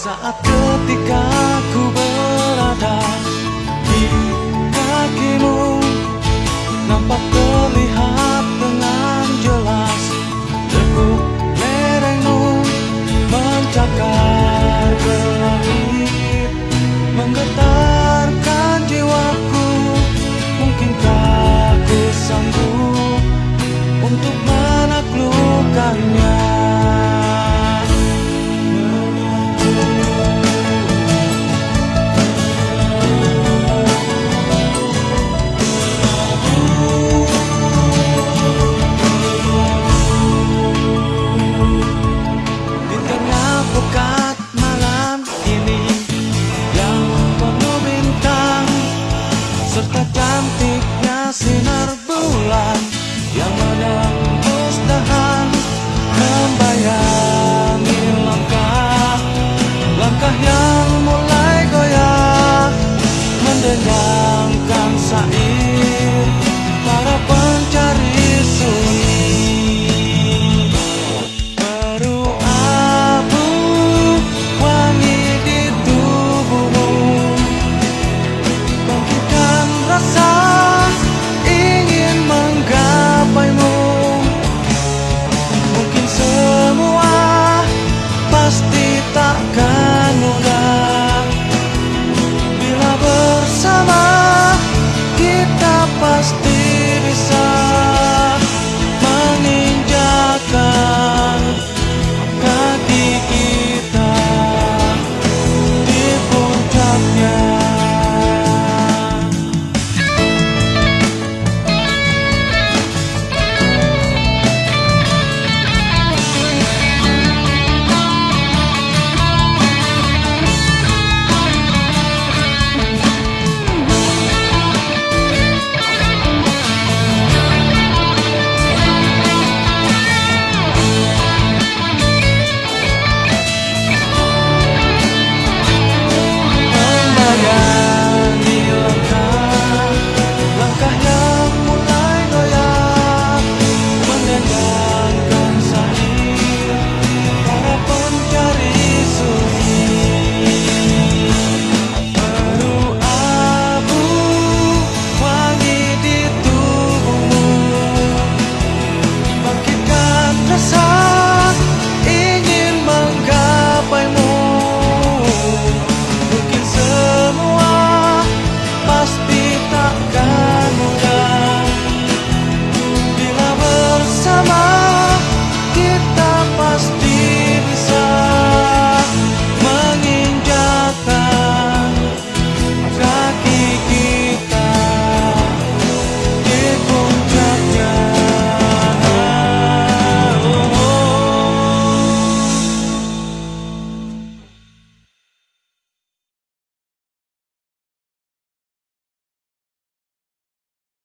Saat ketika ku berada di kakimu Nampak terlihat dengan jelas Lekuk lerengmu mencakar Takkan mo